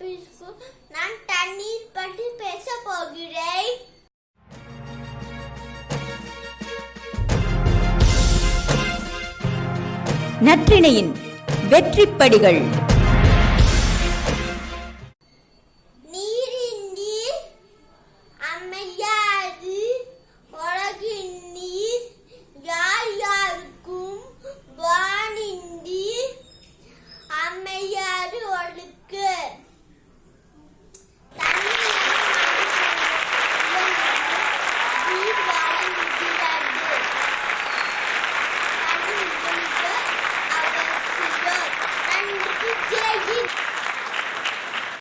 பிஸ்கு நான் தண்ணீர் பற்றி பேச போகிறேன். நற்றிணையின் வெற்றிப்படிகள்.